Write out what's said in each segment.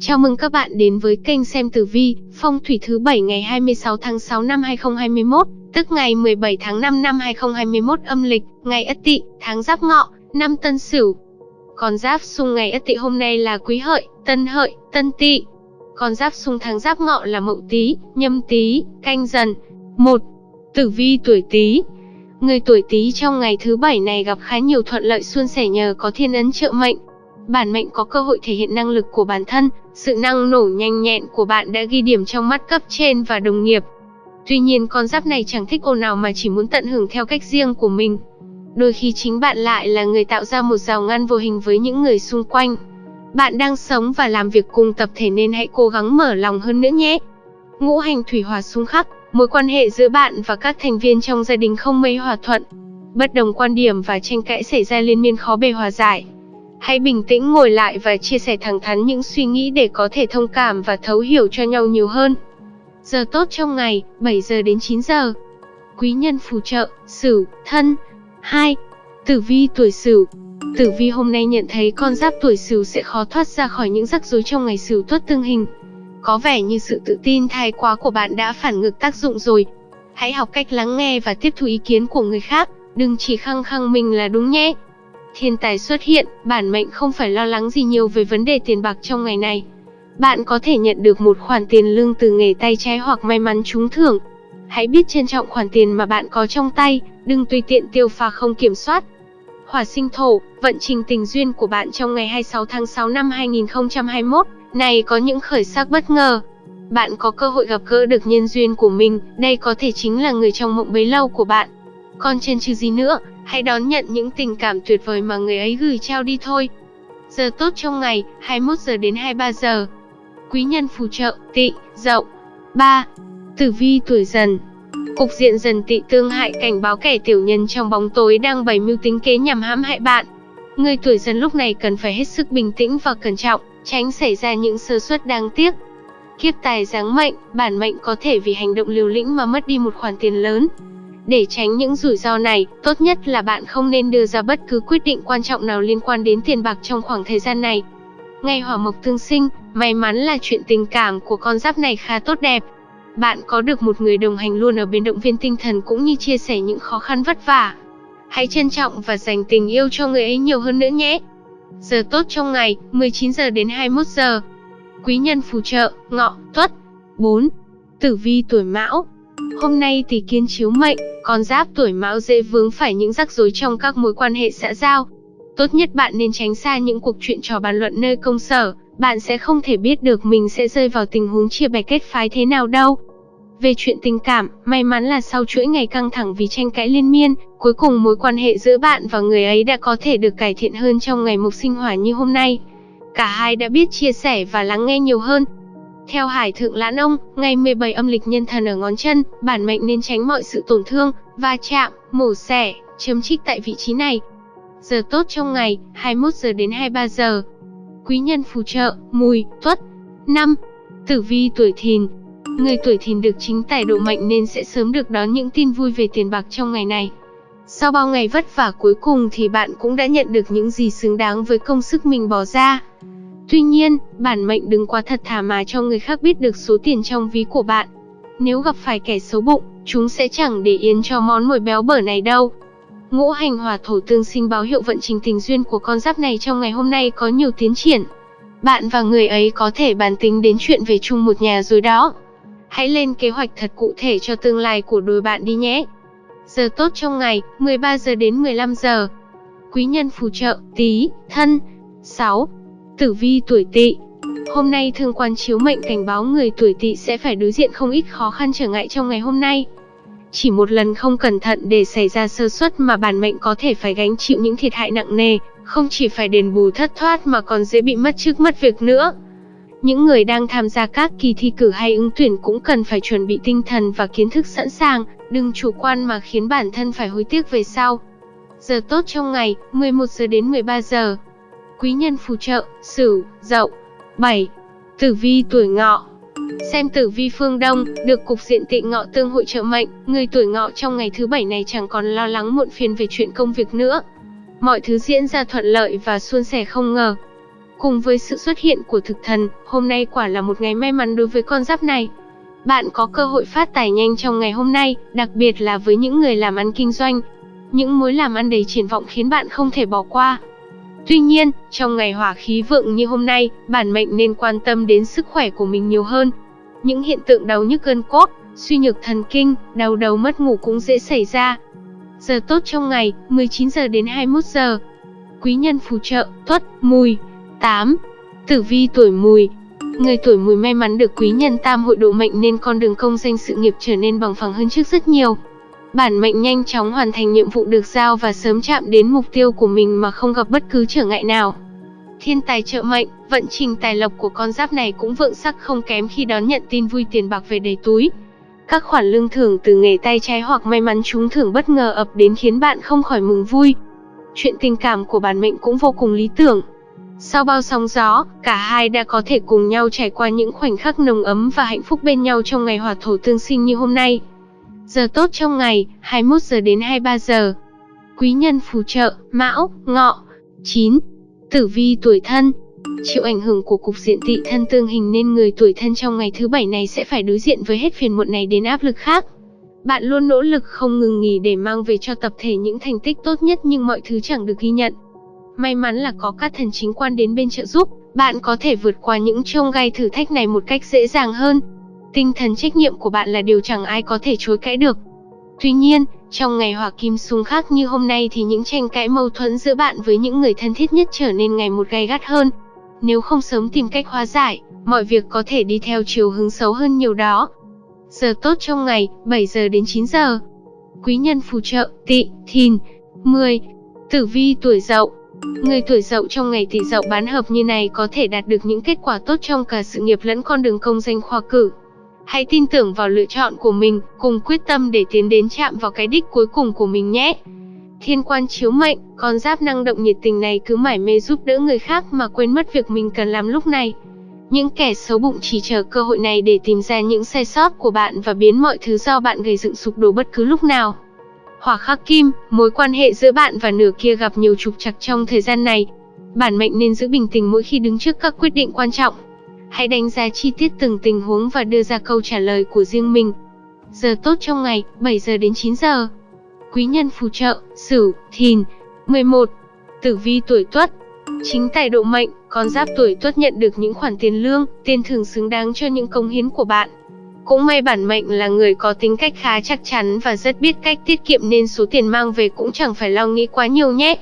Chào mừng các bạn đến với kênh xem tử vi, phong thủy thứ 7 ngày 26 tháng 6 năm 2021, tức ngày 17 tháng 5 năm 2021 âm lịch, ngày Ất Tỵ, tháng Giáp Ngọ, năm Tân Sửu. Con giáp xung ngày Ất Tỵ hôm nay là Quý Hợi, Tân Hợi, Tân Tỵ. Con giáp xung tháng Giáp Ngọ là Mậu Tý, Nhâm Tý, Canh Dần. 1. Tử vi tuổi Tý. Người tuổi Tý trong ngày thứ bảy này gặp khá nhiều thuận lợi suôn sẻ nhờ có thiên ấn trợ mệnh, bản mệnh có cơ hội thể hiện năng lực của bản thân, sự năng nổ nhanh nhẹn của bạn đã ghi điểm trong mắt cấp trên và đồng nghiệp. Tuy nhiên con giáp này chẳng thích ồn ào mà chỉ muốn tận hưởng theo cách riêng của mình. Đôi khi chính bạn lại là người tạo ra một rào ngăn vô hình với những người xung quanh. Bạn đang sống và làm việc cùng tập thể nên hãy cố gắng mở lòng hơn nữa nhé. Ngũ hành thủy hòa xung khắc, mối quan hệ giữa bạn và các thành viên trong gia đình không mấy hòa thuận. Bất đồng quan điểm và tranh cãi xảy ra liên miên khó bề hòa giải. Hãy bình tĩnh ngồi lại và chia sẻ thẳng thắn những suy nghĩ để có thể thông cảm và thấu hiểu cho nhau nhiều hơn. Giờ tốt trong ngày, 7 giờ đến 9 giờ. Quý nhân phù trợ, Sửu, Thân. 2. Tử vi tuổi Sửu. Tử vi hôm nay nhận thấy con giáp tuổi Sửu sẽ khó thoát ra khỏi những rắc rối trong ngày Sửu tuất tương hình. Có vẻ như sự tự tin thái quá của bạn đã phản ngược tác dụng rồi. Hãy học cách lắng nghe và tiếp thu ý kiến của người khác, đừng chỉ khăng khăng mình là đúng nhé thiên tài xuất hiện, bản mệnh không phải lo lắng gì nhiều về vấn đề tiền bạc trong ngày này. Bạn có thể nhận được một khoản tiền lương từ nghề tay trái hoặc may mắn trúng thưởng. Hãy biết trân trọng khoản tiền mà bạn có trong tay, đừng tùy tiện tiêu pha không kiểm soát. Hỏa sinh thổ, vận trình tình duyên của bạn trong ngày 26 tháng 6 năm 2021 này có những khởi sắc bất ngờ. Bạn có cơ hội gặp gỡ được nhân duyên của mình, đây có thể chính là người trong mộng bấy lâu của bạn. Còn trên chứ gì nữa, hãy đón nhận những tình cảm tuyệt vời mà người ấy gửi trao đi thôi. Giờ tốt trong ngày, 21 giờ đến 23 giờ. Quý nhân phù trợ, tỵ, dậu. 3. Tử vi tuổi dần Cục diện dần tỵ tương hại cảnh báo kẻ tiểu nhân trong bóng tối đang bày mưu tính kế nhằm hãm hại bạn. Người tuổi dần lúc này cần phải hết sức bình tĩnh và cẩn trọng, tránh xảy ra những sơ suất đáng tiếc. Kiếp tài giáng mệnh, bản mệnh có thể vì hành động liều lĩnh mà mất đi một khoản tiền lớn, để tránh những rủi ro này, tốt nhất là bạn không nên đưa ra bất cứ quyết định quan trọng nào liên quan đến tiền bạc trong khoảng thời gian này. Ngày hỏa mộc tương sinh, may mắn là chuyện tình cảm của con giáp này khá tốt đẹp. Bạn có được một người đồng hành luôn ở bên động viên tinh thần cũng như chia sẻ những khó khăn vất vả. Hãy trân trọng và dành tình yêu cho người ấy nhiều hơn nữa nhé. Giờ tốt trong ngày, 19 giờ đến 21 giờ. Quý nhân phù trợ, ngọ, tuất. 4. Tử vi tuổi mão, Hôm nay tỷ kiến chiếu mệnh, con giáp tuổi mão dễ vướng phải những rắc rối trong các mối quan hệ xã giao. Tốt nhất bạn nên tránh xa những cuộc chuyện trò bàn luận nơi công sở, bạn sẽ không thể biết được mình sẽ rơi vào tình huống chia bè kết phái thế nào đâu. Về chuyện tình cảm, may mắn là sau chuỗi ngày căng thẳng vì tranh cãi liên miên, cuối cùng mối quan hệ giữa bạn và người ấy đã có thể được cải thiện hơn trong ngày mục sinh hỏa như hôm nay. Cả hai đã biết chia sẻ và lắng nghe nhiều hơn, theo Hải Thượng Lãn Ông, ngày 17 âm lịch nhân thần ở ngón chân, bản mệnh nên tránh mọi sự tổn thương, va chạm, mổ xẻ, chấm trích tại vị trí này. Giờ tốt trong ngày, 21 giờ đến 23 giờ. Quý nhân phù trợ, mùi, tuất. 5. Tử vi tuổi thìn. Người tuổi thìn được chính tài độ mệnh nên sẽ sớm được đón những tin vui về tiền bạc trong ngày này. Sau bao ngày vất vả cuối cùng thì bạn cũng đã nhận được những gì xứng đáng với công sức mình bỏ ra. Tuy nhiên, bản mệnh đừng quá thật thà mà cho người khác biết được số tiền trong ví của bạn. Nếu gặp phải kẻ xấu bụng, chúng sẽ chẳng để yên cho món mồi béo bở này đâu. Ngũ hành hỏa thổ tương sinh báo hiệu vận trình tình duyên của con giáp này trong ngày hôm nay có nhiều tiến triển. Bạn và người ấy có thể bàn tính đến chuyện về chung một nhà rồi đó. Hãy lên kế hoạch thật cụ thể cho tương lai của đôi bạn đi nhé. Giờ tốt trong ngày, 13 giờ đến 15 giờ. Quý nhân phù trợ, tí, thân. 6. Tử vi tuổi tỵ Hôm nay thương quan chiếu mệnh cảnh báo người tuổi tỵ sẽ phải đối diện không ít khó khăn trở ngại trong ngày hôm nay. Chỉ một lần không cẩn thận để xảy ra sơ suất mà bản mệnh có thể phải gánh chịu những thiệt hại nặng nề, không chỉ phải đền bù thất thoát mà còn dễ bị mất chức mất việc nữa. Những người đang tham gia các kỳ thi cử hay ứng tuyển cũng cần phải chuẩn bị tinh thần và kiến thức sẵn sàng, đừng chủ quan mà khiến bản thân phải hối tiếc về sau. Giờ tốt trong ngày, 11 giờ đến 13 giờ quý nhân phù trợ, Sửu, Dậu. 7. Tử vi tuổi Ngọ. Xem tử vi phương Đông, được cục diện tị ngọ tương hội trợ mệnh, người tuổi Ngọ trong ngày thứ bảy này chẳng còn lo lắng muộn phiền về chuyện công việc nữa. Mọi thứ diễn ra thuận lợi và suôn sẻ không ngờ. Cùng với sự xuất hiện của thực thần, hôm nay quả là một ngày may mắn đối với con giáp này. Bạn có cơ hội phát tài nhanh trong ngày hôm nay, đặc biệt là với những người làm ăn kinh doanh. Những mối làm ăn đầy triển vọng khiến bạn không thể bỏ qua. Tuy nhiên, trong ngày hỏa khí vượng như hôm nay, bản mệnh nên quan tâm đến sức khỏe của mình nhiều hơn. Những hiện tượng đau nhức gân cốt, suy nhược thần kinh, đau đầu mất ngủ cũng dễ xảy ra. Giờ tốt trong ngày, 19 giờ đến 21 giờ. Quý nhân phù trợ, tuất, mùi. 8. Tử vi tuổi mùi, Người tuổi mùi may mắn được quý nhân tam hội độ mệnh nên con đường công danh sự nghiệp trở nên bằng phẳng hơn trước rất nhiều. Bản mệnh nhanh chóng hoàn thành nhiệm vụ được giao và sớm chạm đến mục tiêu của mình mà không gặp bất cứ trở ngại nào. Thiên tài trợ mệnh, vận trình tài lộc của con giáp này cũng vượng sắc không kém khi đón nhận tin vui tiền bạc về đầy túi. Các khoản lương thưởng từ nghề tay trái hoặc may mắn trúng thưởng bất ngờ ập đến khiến bạn không khỏi mừng vui. Chuyện tình cảm của bản mệnh cũng vô cùng lý tưởng. Sau bao sóng gió, cả hai đã có thể cùng nhau trải qua những khoảnh khắc nồng ấm và hạnh phúc bên nhau trong ngày hỏa thổ tương sinh như hôm nay. Giờ tốt trong ngày, 21 giờ đến 23 giờ. Quý nhân phù trợ, Mão, Ngọ. 9. Tử vi tuổi thân Chịu ảnh hưởng của cục diện tị thân tương hình nên người tuổi thân trong ngày thứ bảy này sẽ phải đối diện với hết phiền muộn này đến áp lực khác. Bạn luôn nỗ lực không ngừng nghỉ để mang về cho tập thể những thành tích tốt nhất nhưng mọi thứ chẳng được ghi nhận. May mắn là có các thần chính quan đến bên trợ giúp, bạn có thể vượt qua những trông gai thử thách này một cách dễ dàng hơn. Tinh thần trách nhiệm của bạn là điều chẳng ai có thể chối cãi được. Tuy nhiên, trong ngày hỏa kim xung khắc như hôm nay thì những tranh cãi mâu thuẫn giữa bạn với những người thân thiết nhất trở nên ngày một gay gắt hơn. Nếu không sớm tìm cách hóa giải, mọi việc có thể đi theo chiều hướng xấu hơn nhiều đó. Giờ tốt trong ngày, 7 giờ đến 9 giờ. Quý nhân phù trợ, tị, thìn. 10. Tử vi tuổi dậu Người tuổi dậu trong ngày tỷ dậu bán hợp như này có thể đạt được những kết quả tốt trong cả sự nghiệp lẫn con đường công danh khoa cử. Hãy tin tưởng vào lựa chọn của mình, cùng quyết tâm để tiến đến chạm vào cái đích cuối cùng của mình nhé. Thiên quan chiếu mệnh, con giáp năng động nhiệt tình này cứ mải mê giúp đỡ người khác mà quên mất việc mình cần làm lúc này. Những kẻ xấu bụng chỉ chờ cơ hội này để tìm ra những sai sót của bạn và biến mọi thứ do bạn gây dựng sụp đổ bất cứ lúc nào. Hỏa khắc kim, mối quan hệ giữa bạn và nửa kia gặp nhiều trục trặc trong thời gian này. Bản mệnh nên giữ bình tĩnh mỗi khi đứng trước các quyết định quan trọng. Hãy đánh giá chi tiết từng tình huống và đưa ra câu trả lời của riêng mình. Giờ tốt trong ngày, 7 giờ đến 9 giờ. Quý nhân phù trợ, Sửu, Thìn. 11. Tử vi tuổi Tuất. Chính tài độ mệnh, con giáp tuổi Tuất nhận được những khoản tiền lương, tiền thưởng xứng đáng cho những công hiến của bạn. Cũng may bản mệnh là người có tính cách khá chắc chắn và rất biết cách tiết kiệm nên số tiền mang về cũng chẳng phải lo nghĩ quá nhiều nhé.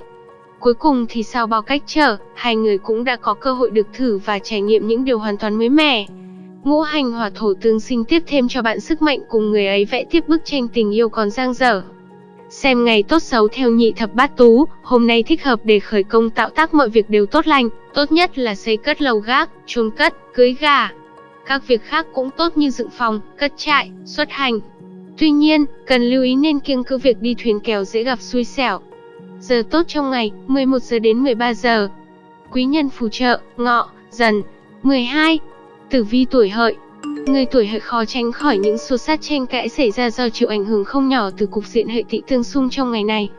Cuối cùng thì sau bao cách trở, hai người cũng đã có cơ hội được thử và trải nghiệm những điều hoàn toàn mới mẻ. Ngũ hành hỏa thổ tương sinh tiếp thêm cho bạn sức mạnh cùng người ấy vẽ tiếp bức tranh tình yêu còn giang dở. Xem ngày tốt xấu theo nhị thập bát tú, hôm nay thích hợp để khởi công tạo tác mọi việc đều tốt lành, tốt nhất là xây cất lầu gác, chôn cất, cưới gà, các việc khác cũng tốt như dựng phòng, cất trại, xuất hành. Tuy nhiên, cần lưu ý nên kiêng cữ việc đi thuyền kèo dễ gặp xui xẻo. Giờ tốt trong ngày, 11 giờ đến 13 giờ. Quý nhân phù trợ, ngọ, dần. 12. Tử vi tuổi hợi, Người tuổi hợi khó tránh khỏi những xô sát tranh cãi xảy ra do chịu ảnh hưởng không nhỏ từ cục diện hệ tị tương xung trong ngày này.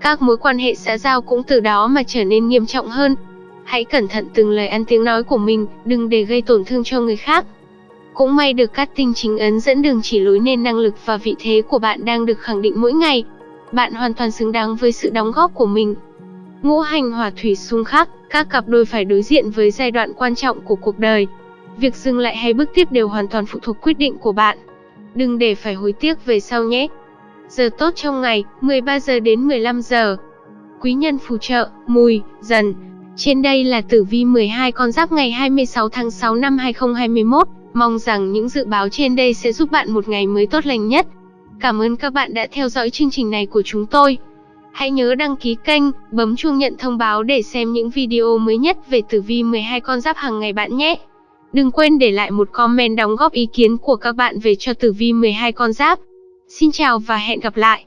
Các mối quan hệ xã giao cũng từ đó mà trở nên nghiêm trọng hơn. Hãy cẩn thận từng lời ăn tiếng nói của mình, đừng để gây tổn thương cho người khác. Cũng may được các tinh chính ấn dẫn đường chỉ lối nên năng lực và vị thế của bạn đang được khẳng định mỗi ngày. Bạn hoàn toàn xứng đáng với sự đóng góp của mình. Ngũ hành hỏa thủy xung khắc, các cặp đôi phải đối diện với giai đoạn quan trọng của cuộc đời. Việc dừng lại hay bước tiếp đều hoàn toàn phụ thuộc quyết định của bạn. Đừng để phải hối tiếc về sau nhé. Giờ tốt trong ngày, 13 giờ đến 15 giờ. Quý nhân phù trợ, mùi, dần. Trên đây là tử vi 12 con giáp ngày 26 tháng 6 năm 2021. Mong rằng những dự báo trên đây sẽ giúp bạn một ngày mới tốt lành nhất. Cảm ơn các bạn đã theo dõi chương trình này của chúng tôi. Hãy nhớ đăng ký kênh, bấm chuông nhận thông báo để xem những video mới nhất về tử vi 12 con giáp hàng ngày bạn nhé. Đừng quên để lại một comment đóng góp ý kiến của các bạn về cho tử vi 12 con giáp. Xin chào và hẹn gặp lại.